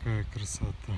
какая красота.